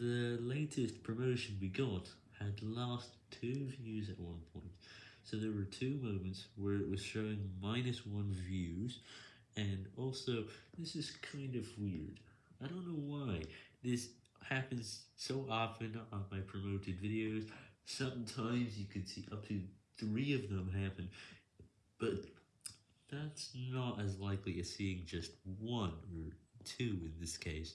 The latest promotion we got had lost 2 views at one point, so there were 2 moments where it was showing minus 1 views, and also, this is kind of weird, I don't know why, this happens so often on my promoted videos, sometimes you can see up to 3 of them happen, but that's not as likely as seeing just 1 or 2 in this case.